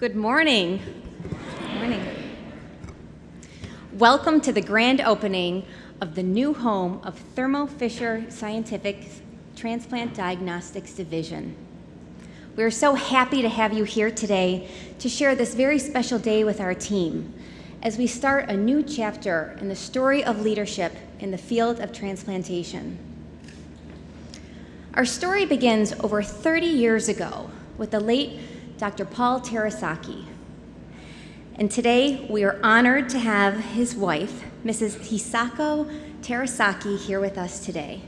Good morning. Good morning. Welcome to the grand opening of the new home of Thermo Fisher Scientific Transplant Diagnostics Division. We are so happy to have you here today to share this very special day with our team as we start a new chapter in the story of leadership in the field of transplantation. Our story begins over 30 years ago with the late Dr. Paul Terasaki. And today we are honored to have his wife, Mrs. Hisako Terasaki, here with us today.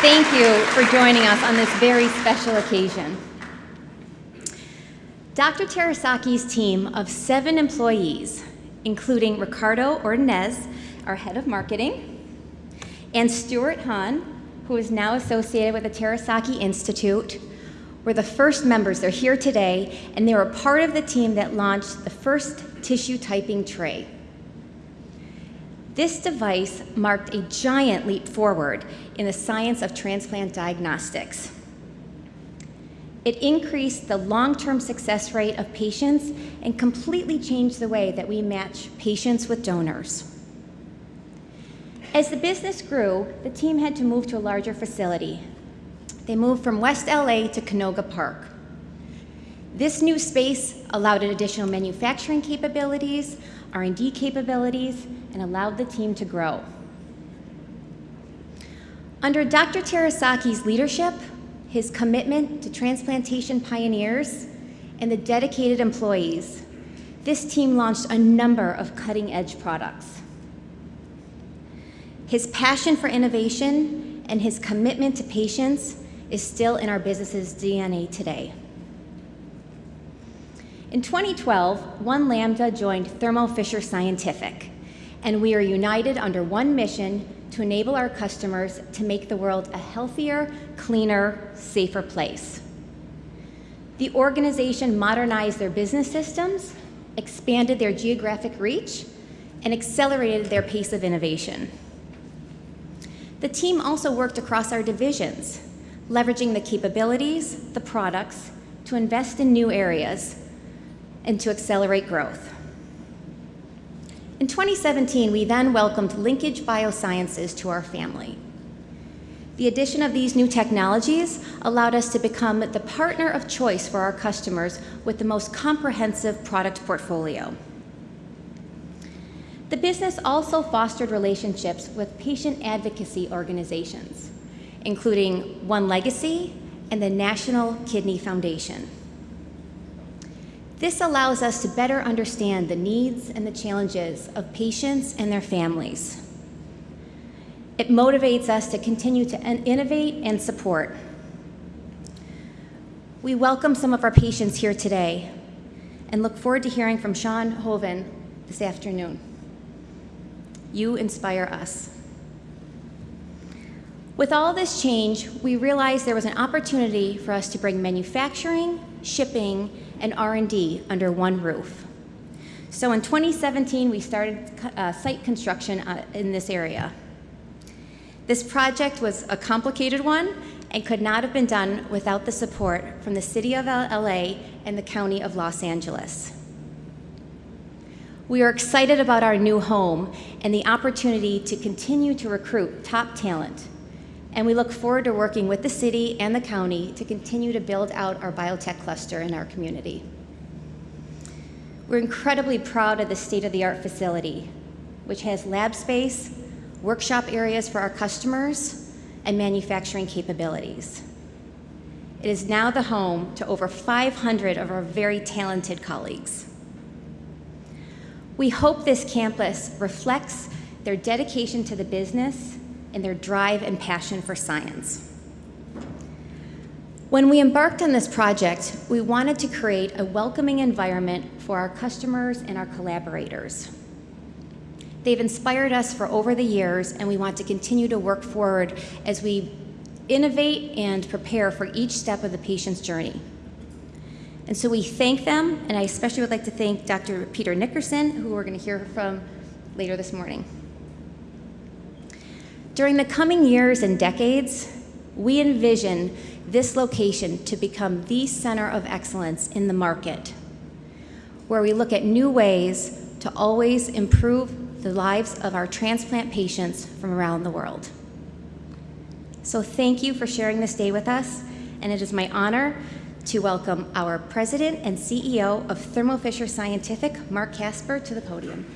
Thank you for joining us on this very special occasion. Dr. Terasaki's team of seven employees, including Ricardo Ordonez, our head of marketing, and Stuart Hahn, who is now associated with the Terasaki Institute, were the first members. They're here today, and they were part of the team that launched the first tissue typing tray. This device marked a giant leap forward in the science of transplant diagnostics. It increased the long-term success rate of patients and completely changed the way that we match patients with donors. As the business grew, the team had to move to a larger facility. They moved from West LA to Canoga Park. This new space allowed additional manufacturing capabilities, R&D capabilities, and allowed the team to grow. Under Dr. Terasaki's leadership, his commitment to transplantation pioneers, and the dedicated employees, this team launched a number of cutting-edge products. His passion for innovation and his commitment to patients is still in our business's DNA today. In 2012, One Lambda joined Thermo Fisher Scientific, and we are united under one mission to enable our customers to make the world a healthier, cleaner, safer place. The organization modernized their business systems, expanded their geographic reach, and accelerated their pace of innovation. The team also worked across our divisions, leveraging the capabilities, the products, to invest in new areas and to accelerate growth. In 2017, we then welcomed Linkage Biosciences to our family. The addition of these new technologies allowed us to become the partner of choice for our customers with the most comprehensive product portfolio. The business also fostered relationships with patient advocacy organizations, including One Legacy and the National Kidney Foundation. This allows us to better understand the needs and the challenges of patients and their families. It motivates us to continue to innovate and support. We welcome some of our patients here today and look forward to hearing from Sean Hoven this afternoon. You inspire us. With all this change, we realized there was an opportunity for us to bring manufacturing, shipping, and R&D under one roof. So in 2017, we started uh, site construction uh, in this area. This project was a complicated one and could not have been done without the support from the City of LA and the County of Los Angeles. We are excited about our new home and the opportunity to continue to recruit top talent and we look forward to working with the city and the county to continue to build out our biotech cluster in our community. We're incredibly proud of the state-of-the-art facility, which has lab space, workshop areas for our customers, and manufacturing capabilities. It is now the home to over 500 of our very talented colleagues. We hope this campus reflects their dedication to the business and their drive and passion for science. When we embarked on this project, we wanted to create a welcoming environment for our customers and our collaborators. They've inspired us for over the years, and we want to continue to work forward as we innovate and prepare for each step of the patient's journey. And so we thank them, and I especially would like to thank Dr. Peter Nickerson, who we're going to hear from later this morning. During the coming years and decades, we envision this location to become the center of excellence in the market, where we look at new ways to always improve the lives of our transplant patients from around the world. So thank you for sharing this day with us, and it is my honor to welcome our President and CEO of Thermo Fisher Scientific, Marc Casper, to the podium.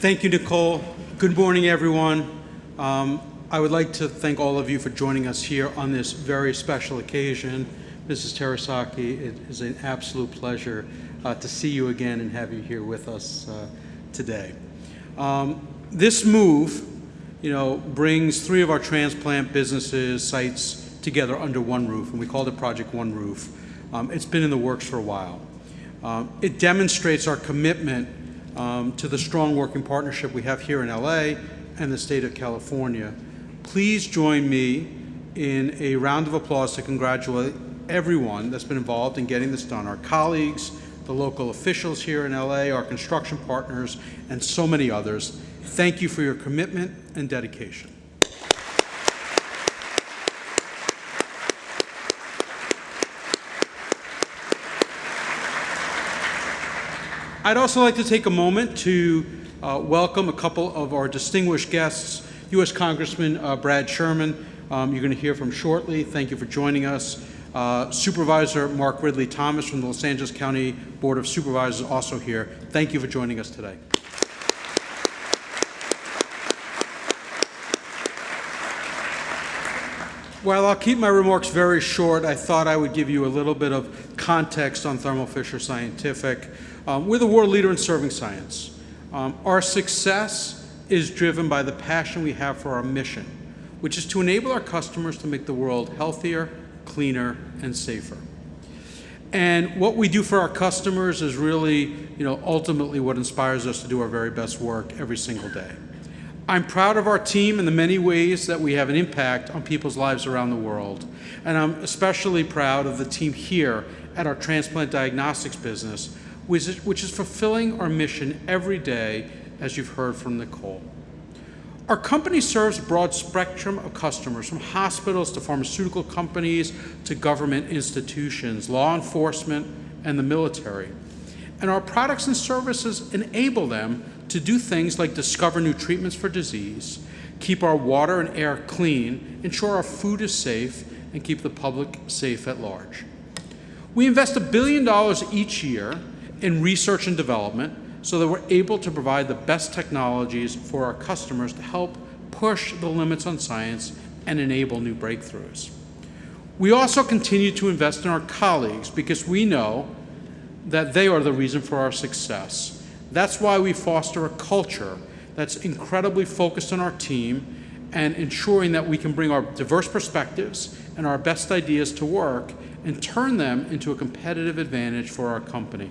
Thank you, Nicole. Good morning, everyone. Um, I would like to thank all of you for joining us here on this very special occasion. Mrs. Terasaki, it is an absolute pleasure uh, to see you again and have you here with us uh, today. Um, this move, you know, brings three of our transplant businesses, sites together under one roof, and we called it Project One Roof. Um, it's been in the works for a while. Um, it demonstrates our commitment um, to the strong working partnership we have here in LA and the state of California. Please join me in a round of applause to congratulate everyone that's been involved in getting this done, our colleagues, the local officials here in LA, our construction partners, and so many others. Thank you for your commitment and dedication. I'd also like to take a moment to uh, welcome a couple of our distinguished guests, U.S. Congressman uh, Brad Sherman, um, you're going to hear from shortly. Thank you for joining us. Uh, Supervisor Mark Ridley Thomas from the Los Angeles County Board of Supervisors also here. Thank you for joining us today. While I'll keep my remarks very short, I thought I would give you a little bit of context on Thermo Fisher Scientific. Um, we're the world leader in serving science. Um, our success is driven by the passion we have for our mission, which is to enable our customers to make the world healthier, cleaner, and safer. And what we do for our customers is really, you know, ultimately what inspires us to do our very best work every single day. I'm proud of our team in the many ways that we have an impact on people's lives around the world. And I'm especially proud of the team here at our transplant diagnostics business, which is, which is fulfilling our mission every day, as you've heard from Nicole. Our company serves a broad spectrum of customers, from hospitals to pharmaceutical companies to government institutions, law enforcement, and the military. And our products and services enable them to do things like discover new treatments for disease, keep our water and air clean, ensure our food is safe, and keep the public safe at large. We invest a billion dollars each year in research and development so that we're able to provide the best technologies for our customers to help push the limits on science and enable new breakthroughs. We also continue to invest in our colleagues because we know that they are the reason for our success. That's why we foster a culture that's incredibly focused on our team and ensuring that we can bring our diverse perspectives and our best ideas to work and turn them into a competitive advantage for our company.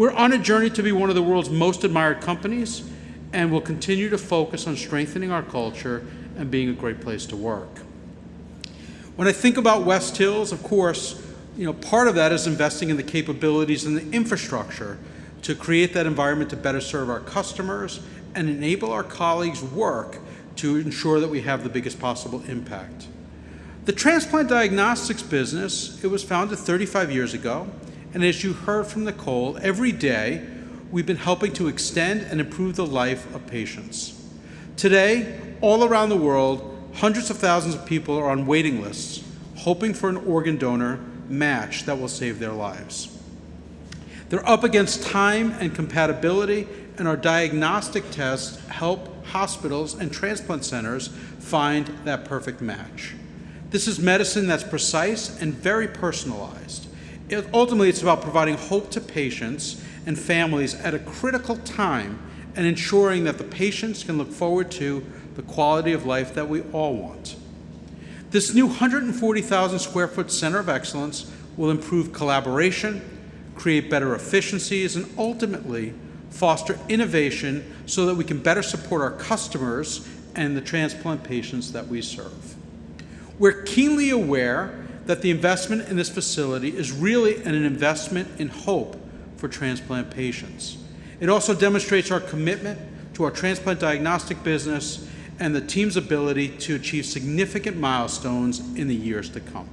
We're on a journey to be one of the world's most admired companies, and we'll continue to focus on strengthening our culture and being a great place to work. When I think about West Hills, of course, you know, part of that is investing in the capabilities and the infrastructure to create that environment to better serve our customers and enable our colleagues' work to ensure that we have the biggest possible impact. The transplant diagnostics business, it was founded 35 years ago. And as you heard from Nicole, every day we've been helping to extend and improve the life of patients. Today, all around the world, hundreds of thousands of people are on waiting lists, hoping for an organ donor match that will save their lives. They're up against time and compatibility, and our diagnostic tests help hospitals and transplant centers find that perfect match. This is medicine that's precise and very personalized it, ultimately, it's about providing hope to patients and families at a critical time and ensuring that the patients can look forward to the quality of life that we all want. This new 140,000 square foot Center of Excellence will improve collaboration, create better efficiencies, and ultimately foster innovation so that we can better support our customers and the transplant patients that we serve. We're keenly aware that the investment in this facility is really an investment in hope for transplant patients. It also demonstrates our commitment to our transplant diagnostic business and the team's ability to achieve significant milestones in the years to come.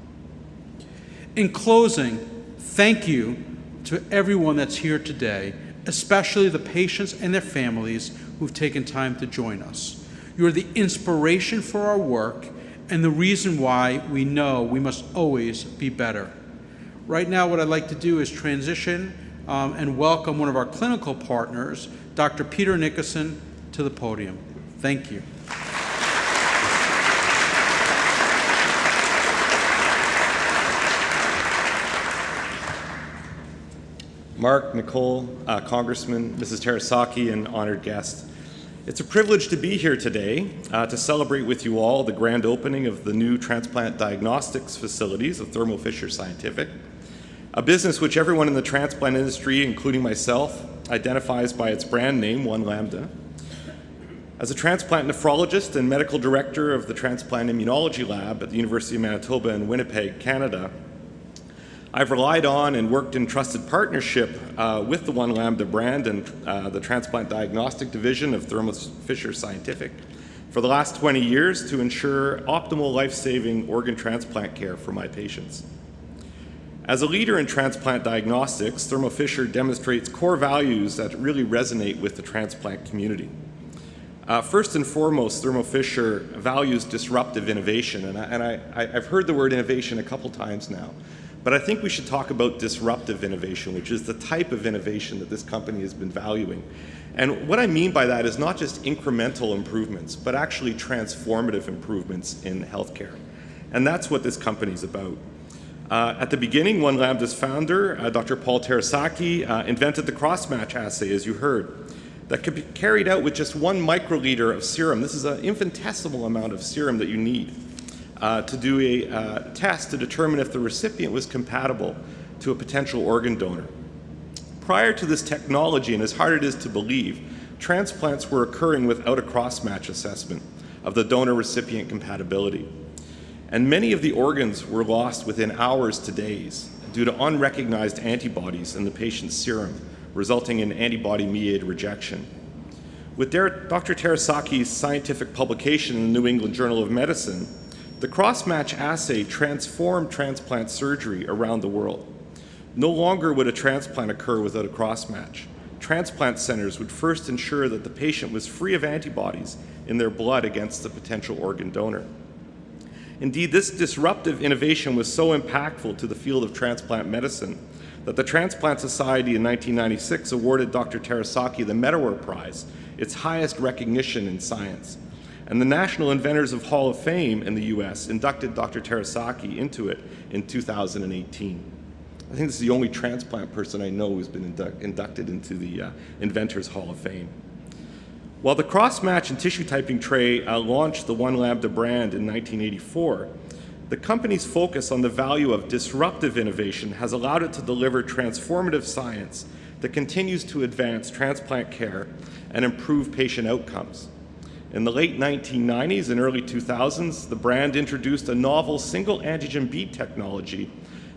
In closing, thank you to everyone that's here today, especially the patients and their families who've taken time to join us. You are the inspiration for our work and the reason why we know we must always be better. Right now, what I'd like to do is transition um, and welcome one of our clinical partners, Dr. Peter Nickerson, to the podium. Thank you. Marc, Nicole, uh, Congressman, Mrs. Terasaki, and honored guests. It's a privilege to be here today uh, to celebrate with you all the grand opening of the new transplant diagnostics facilities of Thermo Fisher Scientific, a business which everyone in the transplant industry, including myself, identifies by its brand name, One Lambda. As a transplant nephrologist and medical director of the Transplant Immunology Lab at the University of Manitoba in Winnipeg, Canada, I've relied on and worked in trusted partnership uh, with the One Lambda brand and uh, the Transplant Diagnostic Division of Thermo Fisher Scientific for the last 20 years to ensure optimal life-saving organ transplant care for my patients. As a leader in transplant diagnostics, Thermo Fisher demonstrates core values that really resonate with the transplant community. Uh, first and foremost, Thermo Fisher values disruptive innovation, and, I, I've heard the word innovation a couple times now. But I think we should talk about disruptive innovation, which is the type of innovation that this company has been valuing. And what I mean by that is not just incremental improvements, but actually transformative improvements in healthcare. And that's what this company is about. Uh, at the beginning, One Lambda's founder, uh, Dr. Paul Terasaki, uh, invented the cross-match assay, as you heard, that could be carried out with just one microliter of serum. This is an infinitesimal amount of serum that you need uh, to do a uh, test to determine if the recipient was compatible to a potential organ donor. Prior to this technology, and as hard it is to believe, transplants were occurring without a cross-match assessment of the donor-recipient compatibility. And many of the organs were lost within hours to days due to unrecognized antibodies in the patient's serum, resulting in antibody-mediated rejection. With Dr. Terasaki's scientific publication in the New England Journal of Medicine, the cross-match assay transformed transplant surgery around the world. No longer would a transplant occur without a cross-match. Transplant centers would first ensure that the patient was free of antibodies in their blood against the potential organ donor. Indeed, this disruptive innovation was so impactful to the field of transplant medicine that the Transplant Society in 1996 awarded Dr. Terasaki the Medawar Prize, its highest recognition in science. And the National Inventors of Hall of Fame in the US inducted Dr. Terasaki into it in 2018. I think this is the only transplant person I know who's been indu inducted into the uh, Inventors Hall of Fame. While the cross-match and tissue typing tray uh, launched the One Lambda brand in 1984, the company's focus on the value of disruptive innovation has allowed it to deliver transformative science that continues to advance transplant care and improve patient outcomes. In the late 1990s and early 2000s, the brand introduced a novel single antigen bead technology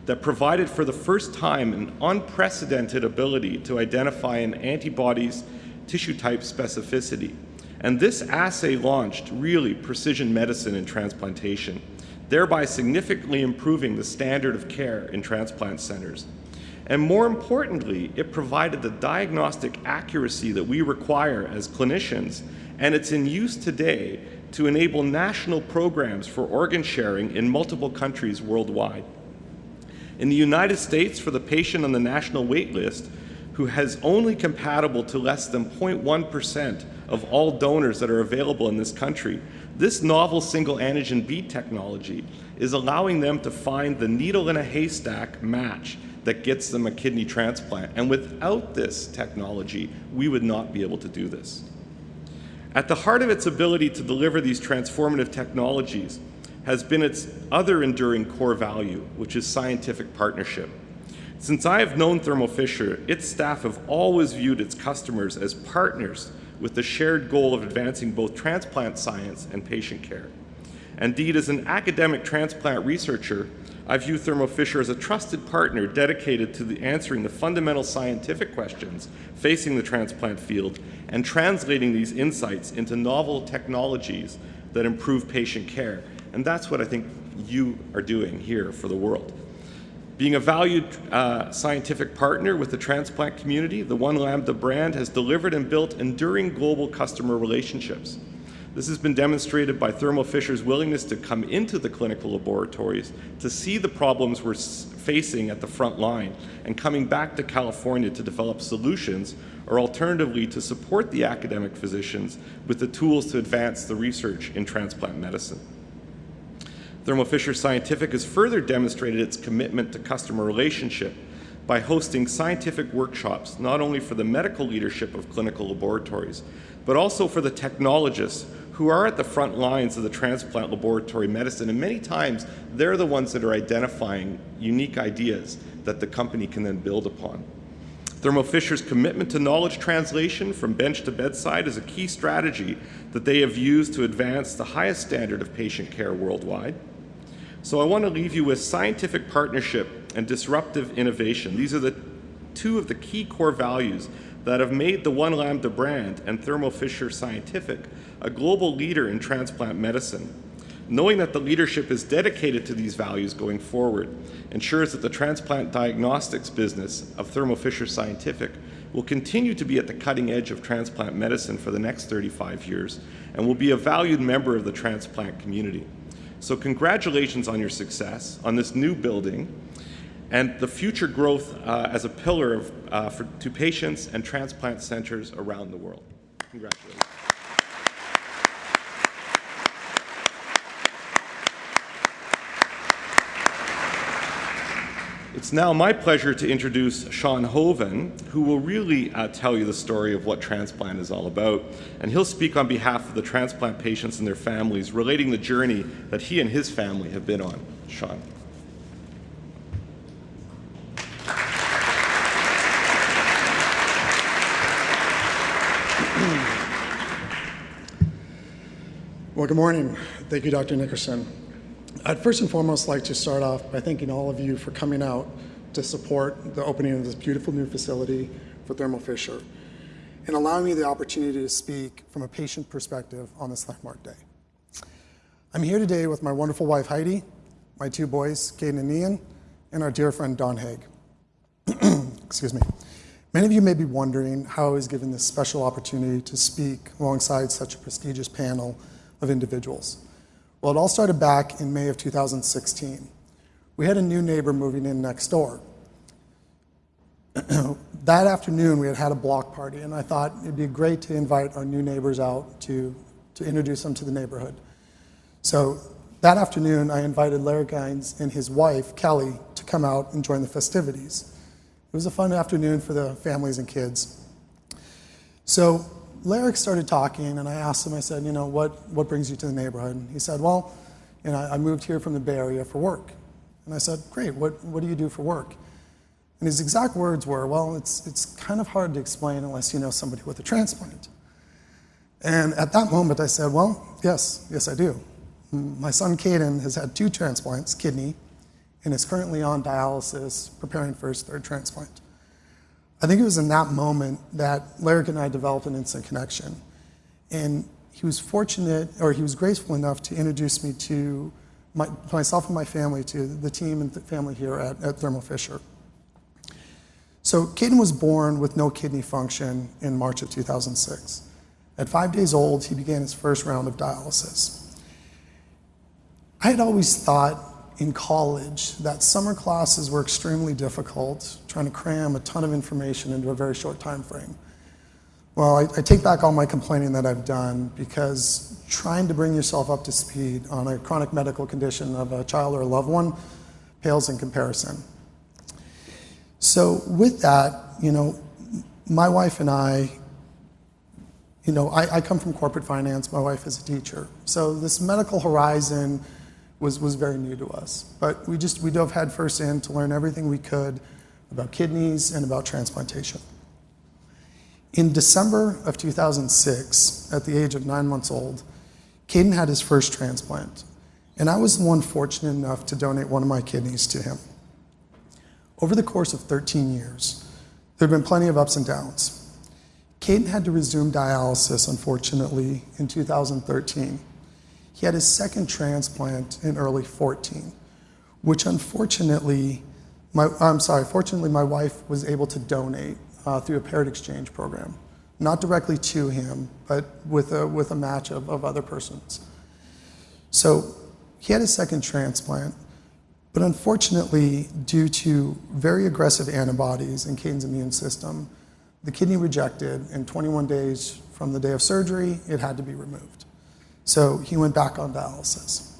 that provided for the first time an unprecedented ability to identify an antibody's tissue type specificity. And this assay launched really precision medicine in transplantation, thereby significantly improving the standard of care in transplant centers. And more importantly, it provided the diagnostic accuracy that we require as clinicians and it's in use today to enable national programs for organ sharing in multiple countries worldwide. In the United States, for the patient on the national wait list who has only compatible to less than 0.1% of all donors that are available in this country, this novel single antigen bead technology is allowing them to find the needle in a haystack match that gets them a kidney transplant. And without this technology, we would not be able to do this. At the heart of its ability to deliver these transformative technologies has been its other enduring core value, which is scientific partnership. Since I have known Thermo Fisher, its staff have always viewed its customers as partners with the shared goal of advancing both transplant science and patient care. Indeed, as an academic transplant researcher, I view Thermo Fisher as a trusted partner dedicated to the answering the fundamental scientific questions facing the transplant field and translating these insights into novel technologies that improve patient care. And that's what I think you are doing here for the world. Being a valued uh, scientific partner with the transplant community, the One Lambda brand has delivered and built enduring global customer relationships. This has been demonstrated by Thermo Fisher's willingness to come into the clinical laboratories to see the problems we're facing at the front line and coming back to California to develop solutions or alternatively to support the academic physicians with the tools to advance the research in transplant medicine. Thermo Fisher Scientific has further demonstrated its commitment to customer relationship by hosting scientific workshops not only for the medical leadership of clinical laboratories, but also for the technologists who are at the front lines of the transplant laboratory medicine. And many times, they're the ones that are identifying unique ideas that the company can then build upon. Thermo Fisher's commitment to knowledge translation from bench to bedside is a key strategy that they have used to advance the highest standard of patient care worldwide. So I want to leave you with scientific partnership and disruptive innovation. These are the two of the key core values that have made the One Lambda brand and Thermo Fisher Scientific a global leader in transplant medicine. Knowing that the leadership is dedicated to these values going forward ensures that the transplant diagnostics business of Thermo Fisher Scientific will continue to be at the cutting edge of transplant medicine for the next 35 years and will be a valued member of the transplant community. So congratulations on your success on this new building and the future growth uh, as a pillar of, uh, for, to patients and transplant centers around the world. Congratulations. It's now my pleasure to introduce Sean Hoven, who will really uh, tell you the story of what transplant is all about. And he'll speak on behalf of the transplant patients and their families, relating the journey that he and his family have been on. Sean. Well, good morning. Thank you, Dr. Nickerson. I'd first and foremost like to start off by thanking all of you for coming out to support the opening of this beautiful new facility for Thermo Fisher and allowing me the opportunity to speak from a patient perspective on this landmark day. I'm here today with my wonderful wife, Heidi, my two boys, Caden and Ian, and our dear friend, Don Haig. Excuse me. Many of you may be wondering how I was given this special opportunity to speak alongside such a prestigious panel of individuals. Well, it all started back in May of 2016. We had a new neighbor moving in next door. that afternoon, we had had a block party, and I thought it'd be great to invite our new neighbors out to, to introduce them to the neighborhood. So that afternoon, I invited Larry Gines and his wife, Kelly, to come out and join the festivities. It was a fun afternoon for the families and kids. So Larry started talking, and I asked him, I said, you know, what, what brings you to the neighborhood? And he said, well, you know, I moved here from the Bay Area for work. And I said, great, what, what do you do for work? And his exact words were, well, it's, it's kind of hard to explain unless you know somebody with a transplant. And at that moment, I said, well, yes, yes, I do. My son Caden has had two transplants, kidney, and is currently on dialysis, preparing for his third transplant. I think it was in that moment that Larry and I developed an instant connection. And he was fortunate, or he was graceful enough to introduce me to my, myself and my family, to the team and the family here at, at Thermo Fisher. So Caden was born with no kidney function in March of 2006. At five days old, he began his first round of dialysis. I had always thought in college that summer classes were extremely difficult, trying to cram a ton of information into a very short time frame. Well, I, I, take back all my complaining that I've done because trying to bring yourself up to speed on a chronic medical condition of a child or a loved one pales in comparison. So with that, you know, my wife and I, you know, I, I come from corporate finance. My wife is a teacher. So this medical horizon was, was very new to us. But we just, we dove headfirst in to learn everything we could about kidneys and about transplantation. In December of 2006, at the age of nine months old, Caden had his first transplant. and I was the one fortunate enough to donate one of my kidneys to him. Over the course of 13 years, there have been plenty of ups and downs. Caden had to resume dialysis, unfortunately, in 2013. He had his second transplant in early 14, which unfortunately, my, I'm sorry, fortunately, my wife was able to donate uh, through a paired exchange program, not directly to him, but with a, with a match of, of other persons. So he had his second transplant, but unfortunately, due to very aggressive antibodies in Caden's immune system, the kidney rejected, and 21 days from the day of surgery, it had to be removed. So he went back on dialysis.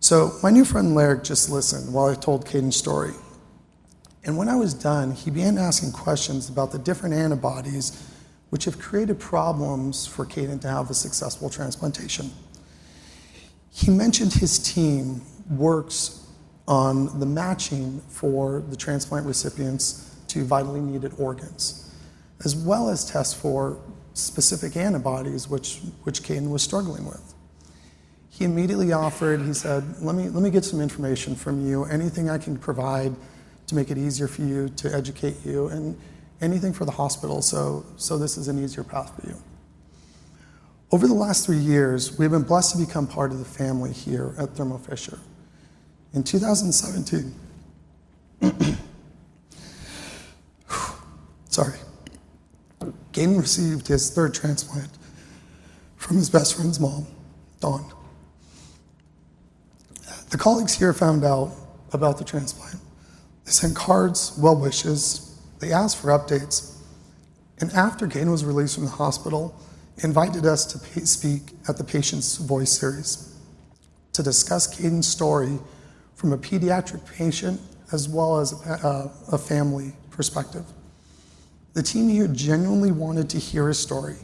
So my new friend Larry just listened while I told Caden's story. And when I was done, he began asking questions about the different antibodies which have created problems for Caden to have a successful transplantation. He mentioned his team works on the matching for the transplant recipients to vitally needed organs, as well as tests for specific antibodies which, which Caden was struggling with. He immediately offered, he said, let me, let me get some information from you, anything I can provide to make it easier for you, to educate you, and anything for the hospital, so, so this is an easier path for you. Over the last three years, we've been blessed to become part of the family here at Thermo Fisher. In 2017, sorry, Caden received his third transplant from his best friend's mom, Dawn. The colleagues here found out about the transplant. They sent cards, well wishes, they asked for updates. And after Caden was released from the hospital, invited us to speak at the Patient's Voice series to discuss Caden's story from a pediatric patient as well as a, a family perspective. The team here genuinely wanted to hear his story.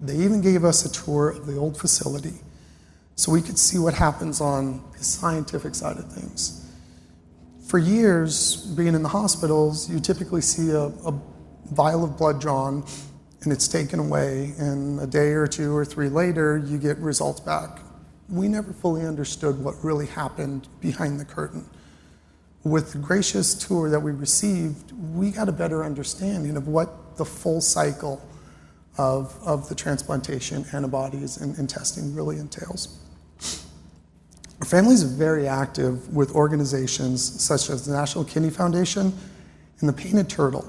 They even gave us a tour of the old facility so we could see what happens on the scientific side of things. For years, being in the hospitals, you typically see a, a vial of blood drawn and it's taken away, and a day or two or three later, you get results back. We never fully understood what really happened behind the curtain. With the gracious tour that we received, we got a better understanding of what the full cycle of, of the transplantation, antibodies, and, and testing really entails. Our family is very active with organizations such as the National Kidney Foundation and the Painted Turtle,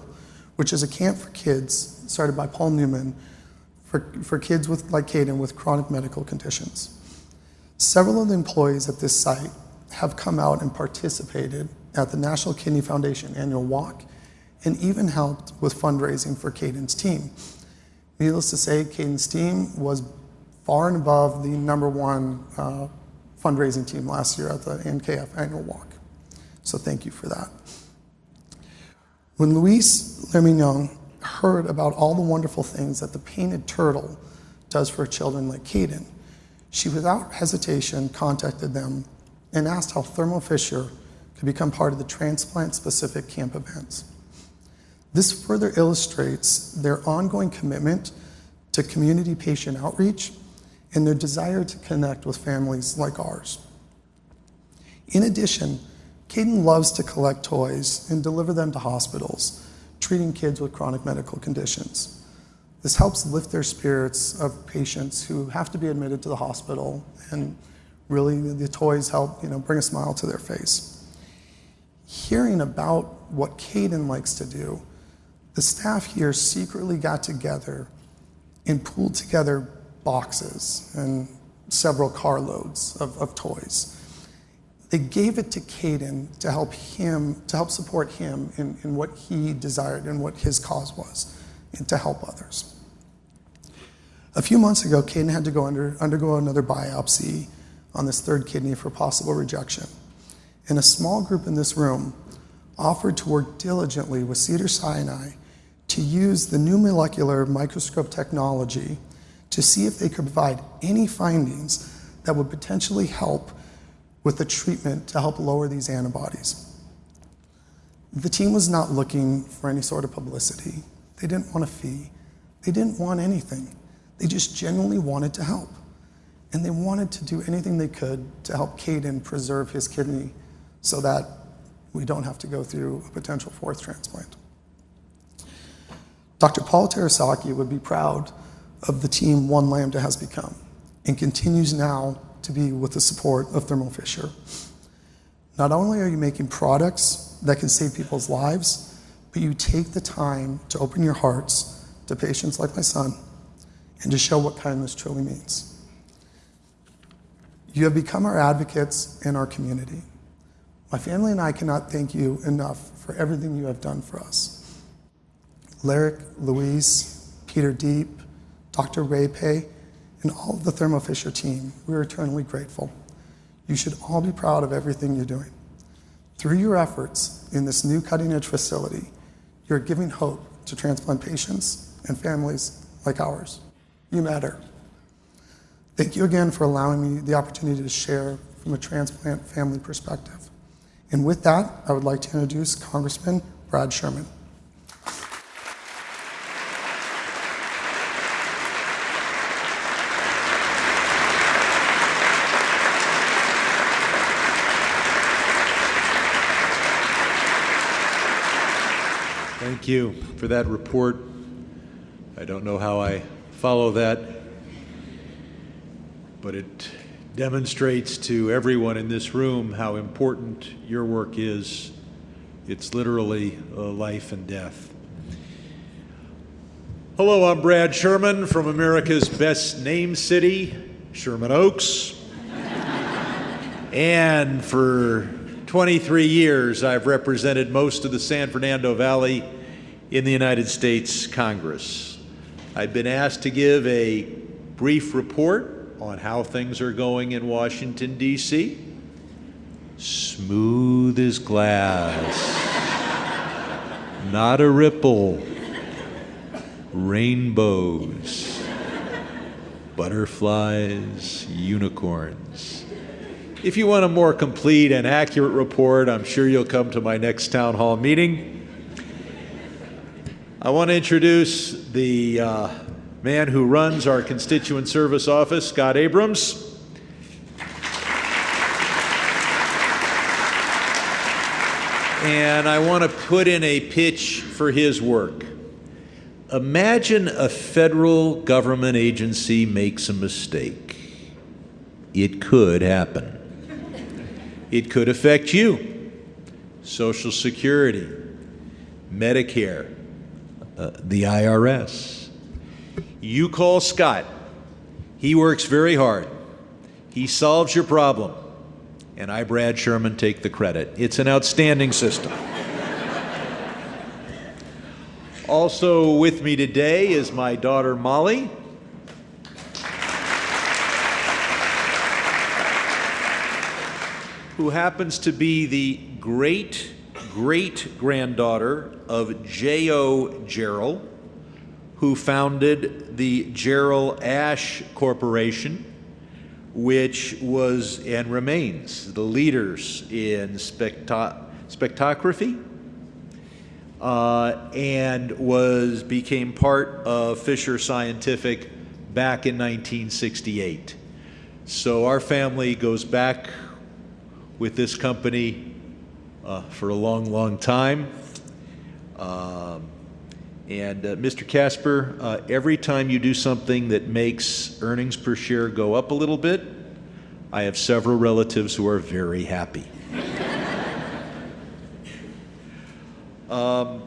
which is a camp for kids started by Paul Newman for, for kids with, like Caden with chronic medical conditions. Several of the employees at this site have come out and participated at the National Kidney Foundation annual walk and even helped with fundraising for Caden's team. Needless to say, Caden's team was far and above the number one uh, fundraising team last year at the NKF annual walk. So thank you for that. When Louise Lemignon heard about all the wonderful things that the painted turtle does for children like Caden, she without hesitation contacted them and asked how Thermo Fisher become part of the transplant specific camp events. This further illustrates their ongoing commitment to community patient outreach and their desire to connect with families like ours. In addition, Caden loves to collect toys and deliver them to hospitals treating kids with chronic medical conditions. This helps lift their spirits of patients who have to be admitted to the hospital, and really the toys help you know, bring a smile to their face. Hearing about what Caden likes to do, the staff here secretly got together and pulled together boxes and several carloads of, of toys they gave it to Caden to help him, to help support him in, in what he desired and what his cause was, and to help others. A few months ago, Caden had to go under, undergo another biopsy on this third kidney for possible rejection. And a small group in this room offered to work diligently with Cedar Sinai to use the new molecular microscope technology to see if they could provide any findings that would potentially help with the treatment to help lower these antibodies. The team was not looking for any sort of publicity. They didn't want a fee. They didn't want anything. They just genuinely wanted to help. and they wanted to do anything they could to help Caden preserve his kidney so that we don't have to go through a potential fourth transplant. Dr. Paul Terasaki would be proud of the team One Lambda has become and continues now to be with the support of Thermo Fisher. Not only are you making products that can save people's lives, but you take the time to open your hearts to patients like my son and to show what kindness truly means. You have become our advocates in our community. My family and I cannot thank you enough for everything you have done for us. Lyric, Louise, Peter Deep, Dr. Ray Pay, and all of the Thermo Fisher team, we are eternally grateful. You should all be proud of everything you're doing. Through your efforts in this new cutting edge facility, you're giving hope to transplant patients and families like ours. You matter. Thank you again for allowing me the opportunity to share from a transplant family perspective. And with that, I would like to introduce Congressman Brad Sherman. Thank you for that report. I don't know how I follow that, but it demonstrates to everyone in this room how important your work is. It's literally uh, life and death. Hello, I'm Brad Sherman from America's best named city, Sherman Oaks. and for 23 years, I've represented most of the San Fernando Valley in the United States Congress. I've been asked to give a brief report on how things are going in Washington, D.C. Smooth as glass, not a ripple, rainbows, butterflies, unicorns. If you want a more complete and accurate report, I'm sure you'll come to my next town hall meeting. I want to introduce the uh, man who runs our constituent service office, Scott Abrams. And I want to put in a pitch for his work. Imagine a federal government agency makes a mistake. It could happen. It could affect you. Social Security, Medicare, uh, the IRS. You call Scott. He works very hard. He solves your problem. And I, Brad Sherman, take the credit. It's an outstanding system. also with me today is my daughter, Molly. Who happens to be the great great granddaughter of J.O. Jarrell, who founded the Jarrell-Ash Corporation, which was and remains the leaders in specto- spectrography. Uh, and was became part of Fisher Scientific back in 1968. So our family goes back with this company uh, for a long, long time. Um, and uh, Mr. Casper, uh, every time you do something that makes earnings per share go up a little bit, I have several relatives who are very happy. um,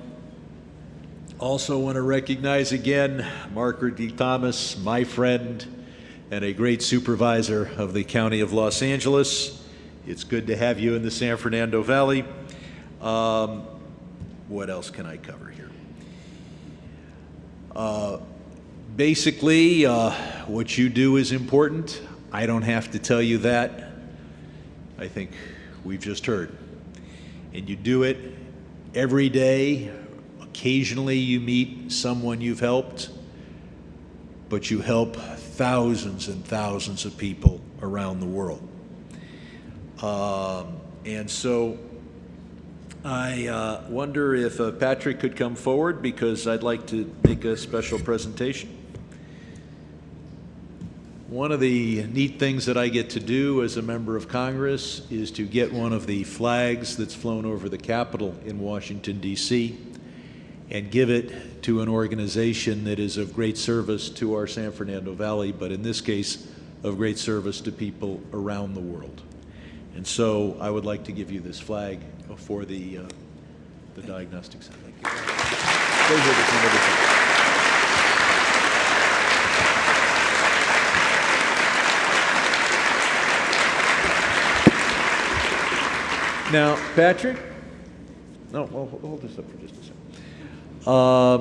also, want to recognize again Mark Ridley Thomas, my friend and a great supervisor of the County of Los Angeles. It's good to have you in the San Fernando Valley. Um, what else can I cover here? Uh, basically, uh, what you do is important. I don't have to tell you that. I think we've just heard. And you do it every day. Occasionally, you meet someone you've helped, but you help thousands and thousands of people around the world. Um, and so I uh, wonder if uh, Patrick could come forward because I'd like to make a special presentation. One of the neat things that I get to do as a member of Congress is to get one of the flags that's flown over the Capitol in Washington, D.C., and give it to an organization that is of great service to our San Fernando Valley, but in this case, of great service to people around the world. And so I would like to give you this flag for the, uh, the Diagnostic Center. Thank you. Those are the- some of the. Now, Patrick? No, well, hold- this up for just a second. Uh,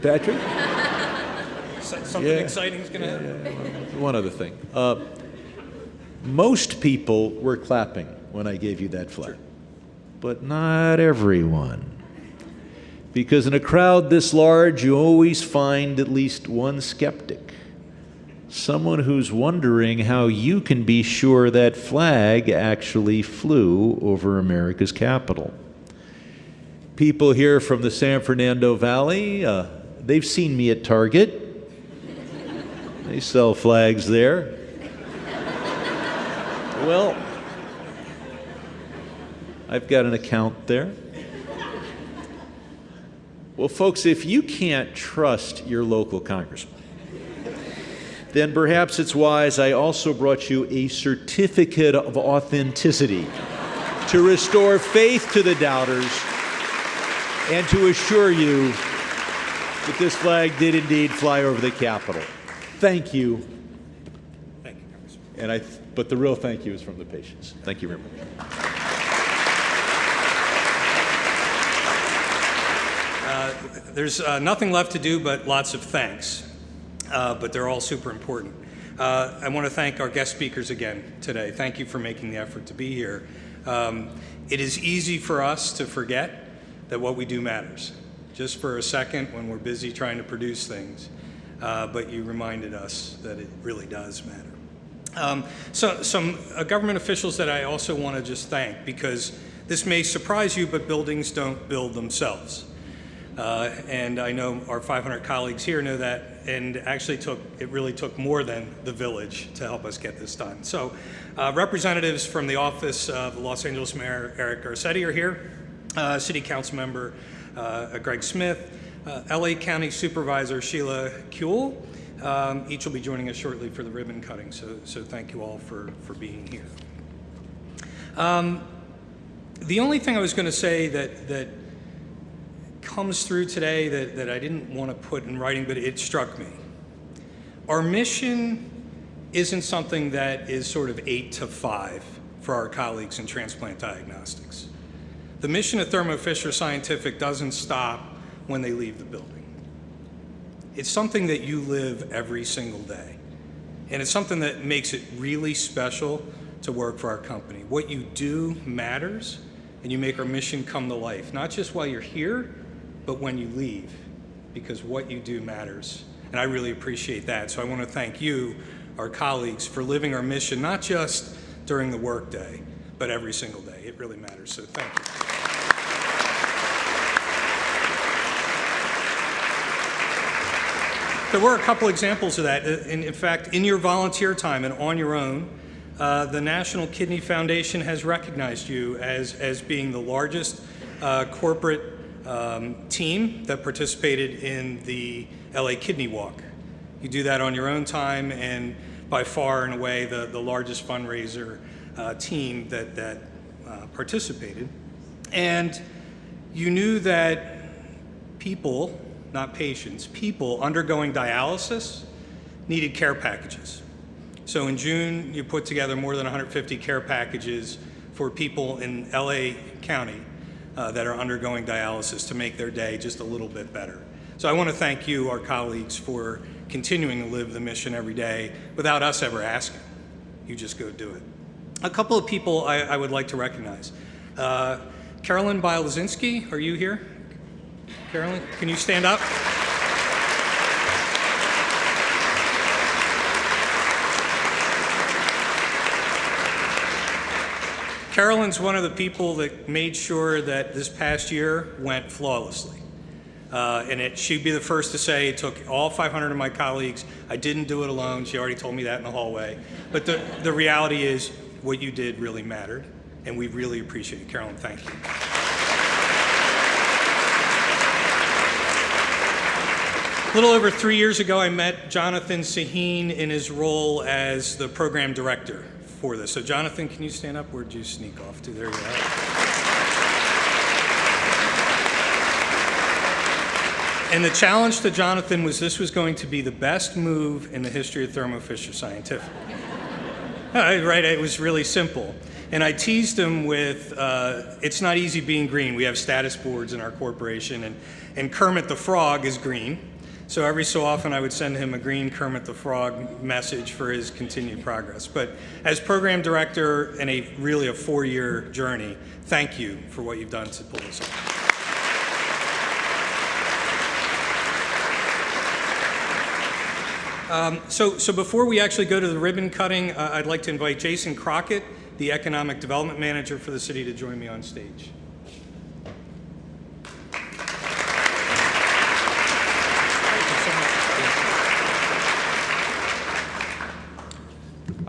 Patrick? Something Yeah. exciting is going to happen. One other thing. Uh, most people were clapping when I gave you that flag, but not everyone. Because in a crowd this large, you always find at least one skeptic. Someone who's wondering how you can be sure that flag actually flew over America's capital. People here from the San Fernando Valley, uh, they've seen me at Target. They sell flags there. Well, I've got an account there. Well, folks, if you can't trust your local congressman, then perhaps it's wise I also brought you a certificate of authenticity to restore faith to the doubters and to assure you that this flag did indeed fly over the Capitol. Thank you. Thank you, Congressman. And I, but the real thank you is from the patients. Thank you very much. There's uh, nothing left to do but lots of thanks, uh, but they're all super important. Uh, I want to thank our guest speakers again today. Thank you for making the effort to be here. Um, it is easy for us to forget that what we do matters, just for a second when we're busy trying to produce things. Uh, but you reminded us that it really does matter. Um, so, some uh, government officials that I also want to just thank because this may surprise you, but buildings don't build themselves. Uh, and I know our 500 colleagues here know that, and actually took it really took more than the village to help us get this done. So, uh, representatives from the office of Los Angeles Mayor Eric Garcetti are here, uh, City Council Member uh, Greg Smith, uh, LA County Supervisor Sheila Kuehl. Um, each will be joining us shortly for the ribbon cutting. So, so thank you all for for being here. Um, the only thing I was going to say that that comes through today that, that I didn't want to put in writing, but it struck me. Our mission isn't something that is sort of eight to five for our colleagues in transplant diagnostics. The mission of Thermo Fisher Scientific doesn't stop when they leave the building. It's something that you live every single day. And it's something that makes it really special to work for our company. What you do matters, and you make our mission come to life, not just while you're here, but when you leave, because what you do matters. And I really appreciate that. So I want to thank you, our colleagues, for living our mission, not just during the workday, but every single day. It really matters. So thank you. There were a couple examples of that. In, in fact, in your volunteer time and on your own, uh, the National Kidney Foundation has recognized you as, as being the largest uh, corporate um, team that participated in the LA Kidney Walk. You do that on your own time and by far and away the, the largest fundraiser uh, team that, that uh, participated. And you knew that people, not patients, people undergoing dialysis needed care packages. So in June, you put together more than 150 care packages for people in LA County uh, that are undergoing dialysis to make their day just a little bit better. So I want to thank you, our colleagues, for continuing to live the mission every day without us ever asking. You just go do it. A couple of people I, I would like to recognize. Uh, Carolyn Bielazinski, are you here? Carolyn, can you stand up? Carolyn's one of the people that made sure that this past year went flawlessly. Uh, and it, she'd be the first to say it took all 500 of my colleagues. I didn't do it alone. She already told me that in the hallway. But the, the reality is, what you did really mattered, and we really appreciate it. Carolyn, thank you. A little over three years ago, I met Jonathan Saheen in his role as the program director for this. So, Jonathan, can you stand up? Where'd you sneak off to? There you are. And the challenge to Jonathan was this was going to be the best move in the history of Thermo Fisher Scientific. Uh, right, it was really simple. And I teased him with, uh, it's not easy being green. We have status boards in our corporation, and, and Kermit the Frog is green. So every so often I would send him a green Kermit the Frog message for his continued progress. But as program director in a really a four-year journey, thank you for what you've done to pull this off. Um, so, so before we actually go to the ribbon cutting, uh, I'd like to invite Jason Crockett, the Economic Development Manager for the city, to join me on stage.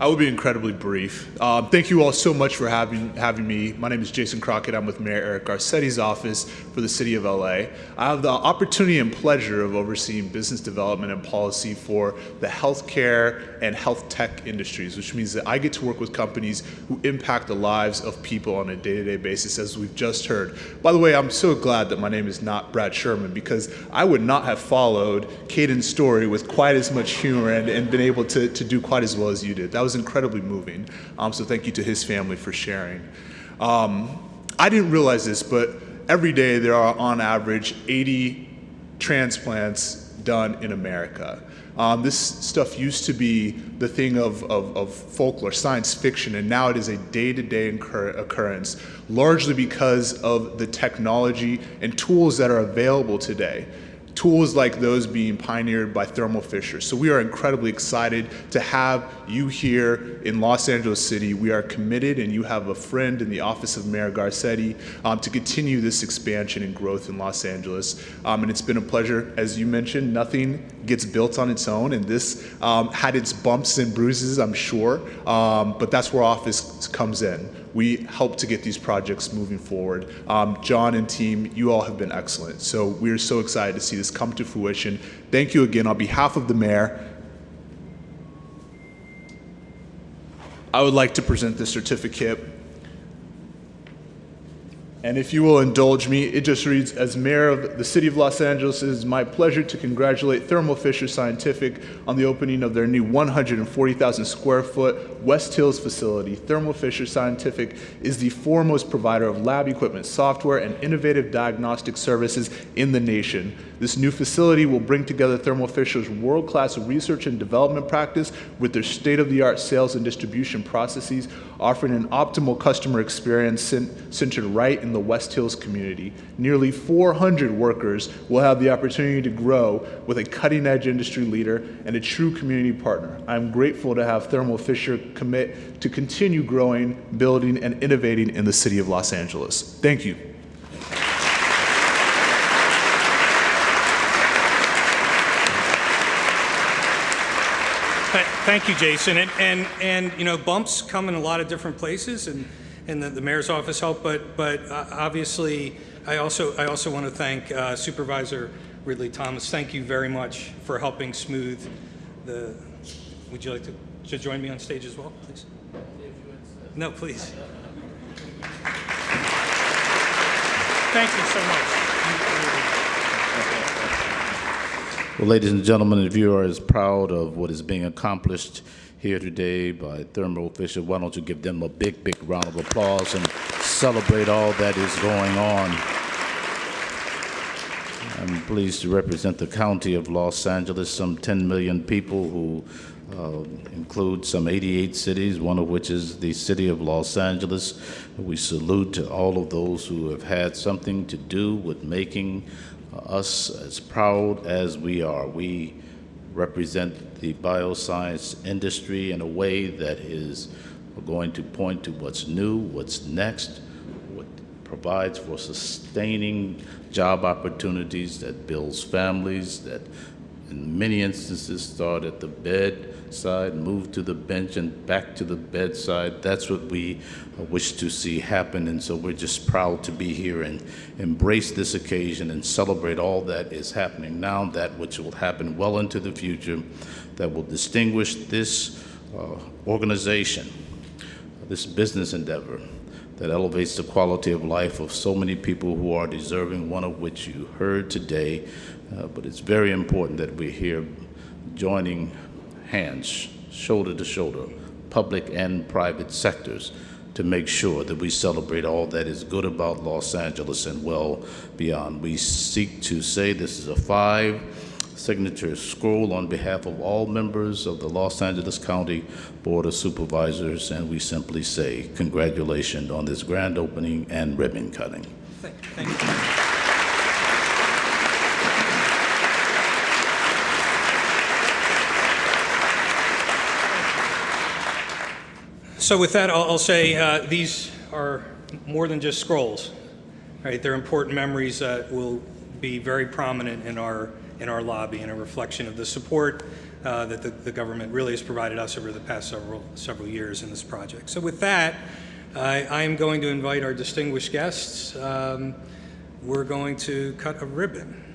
I will be incredibly brief. Um, thank you all so much for having, having me. My name is Jason Crockett. I'm with Mayor Eric Garcetti's office for the City of LA. I have the opportunity and pleasure of overseeing business development and policy for the healthcare and health tech industries, which means that I get to work with companies who impact the lives of people on a day-to-day basis, as we've just heard. By the way, I'm so glad that my name is not Brad Sherman because I would not have followed Caden's story with quite as much humor and, and been able to, to do quite as well as you did. That was incredibly moving. Um, so thank you to his family for sharing. Um, I didn't realize this, but every day there are on average 80 transplants done in America. Um, this stuff used to be the thing of, of, of, folklore, science fiction, and now it is a day-to-day -day occurrence, largely because of the technology and tools that are available today tools like those being pioneered by Thermo Fisher. So we are incredibly excited to have you here in Los Angeles City. We are committed and you have a friend in the office of Mayor Garcetti um, to continue this expansion and growth in Los Angeles. Um, and it's been a pleasure. As you mentioned, nothing gets built on its own and this um, had its bumps and bruises, I'm sure, um, but that's where office comes in we help to get these projects moving forward. Um, John and team, you all have been excellent. So we're so excited to see this come to fruition. Thank you again on behalf of the mayor. I would like to present this certificate and if you will indulge me, it just reads, as mayor of the city of Los Angeles, it is my pleasure to congratulate Thermo Fisher Scientific on the opening of their new 140,000 square foot West Hills facility. Thermo Fisher Scientific is the foremost provider of lab equipment, software, and innovative diagnostic services in the nation. This new facility will bring together Thermo Fisher's world-class research and development practice with their state-of-the-art sales and distribution processes, offering an optimal customer experience centered right in the West Hills community. Nearly 400 workers will have the opportunity to grow with a cutting-edge industry leader and a true community partner. I'm grateful to have Thermo Fisher commit to continue growing, building, and innovating in the city of Los Angeles. Thank you. Thank you, Jason. And, and, and, you know, bumps come in a lot of different places, and, and the, the mayor's office helped, but, but uh, obviously, I also, I also want to thank uh, Supervisor Ridley Thomas. Thank you very much for helping smooth the, would you like to, to join me on stage as well, please? No, please. Thank you so much. Well, ladies and gentlemen, if you are as proud of what is being accomplished here today by Thermo Fisher, why don't you give them a big, big round of applause and celebrate all that is going on. I'm pleased to represent the county of Los Angeles, some 10 million people who uh, include some 88 cities, one of which is the city of Los Angeles. We salute to all of those who have had something to do with making us as proud as we are. We represent the bioscience industry in a way that is going to point to what's new, what's next, what provides for sustaining job opportunities, that builds families, that in many instances start at the bedside, move to the bench, and back to the bedside. That's what we uh, wish to see happen, and so we're just proud to be here and embrace this occasion and celebrate all that is happening now, that which will happen well into the future, that will distinguish this uh, organization, this business endeavor that elevates the quality of life of so many people who are deserving, one of which you heard today. Uh, but it's very important that we're here joining hands, shoulder to shoulder, public and private sectors, to make sure that we celebrate all that is good about Los Angeles and well beyond. We seek to say this is a five signature scroll on behalf of all members of the Los Angeles County Board of Supervisors, and we simply say congratulations on this grand opening and ribbon cutting. Thank, thank you. So with that, I'll, I'll say uh, these are more than just scrolls, right? They're important memories that will be very prominent in our in our lobby and a reflection of the support uh, that the, the government really has provided us over the past several several years in this project. So with that, I, am going to invite our distinguished guests. Um, we're going to cut a ribbon.